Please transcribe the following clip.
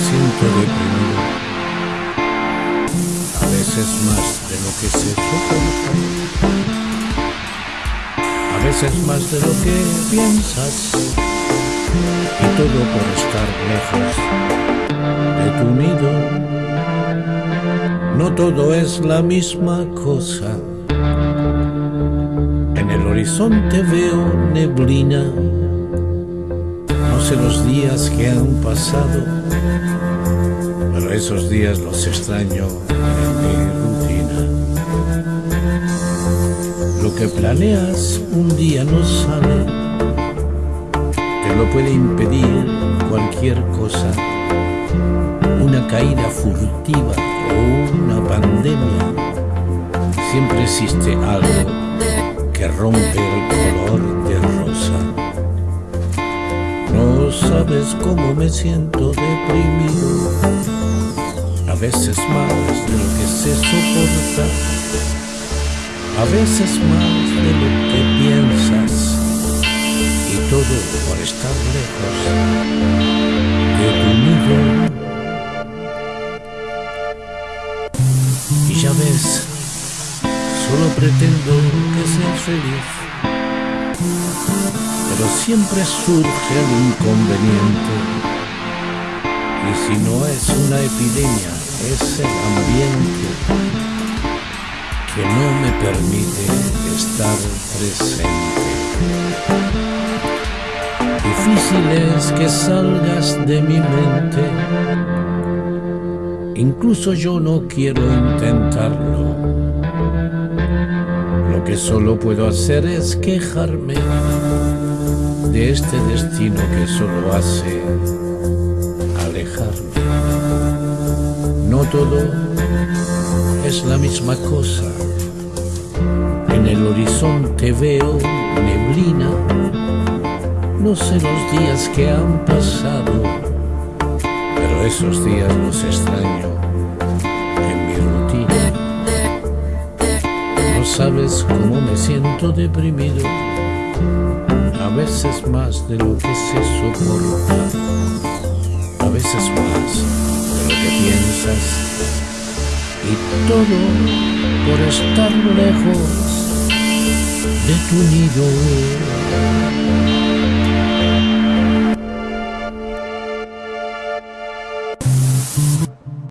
siento deprimido, a veces más de lo que se soporta, a veces más de lo que piensas, y todo por estar lejos de tu nido. No todo es la misma cosa. En el horizonte veo neblina sé los días que han pasado, pero esos días los extraño en mi rutina. Lo que planeas un día no sale, te lo puede impedir cualquier cosa, una caída furtiva o una pandemia. Siempre existe algo que rompe el color sabes cómo me siento deprimido, a veces más de lo que se soporta, a veces más de lo que piensas, y todo por estar lejos de tu nido. Y ya ves, solo pretendo que seas feliz pero siempre surge el inconveniente. Y si no es una epidemia, es el ambiente que no me permite estar presente. Difícil es que salgas de mi mente, incluso yo no quiero intentarlo. Que solo puedo hacer es quejarme de este destino que solo hace alejarme. No todo es la misma cosa. En el horizonte veo neblina. No sé los días que han pasado, pero esos días los extraño sabes cómo me siento deprimido. A veces más de lo que se soporta, a veces más de lo que piensas, y todo por estar lejos de tu nido.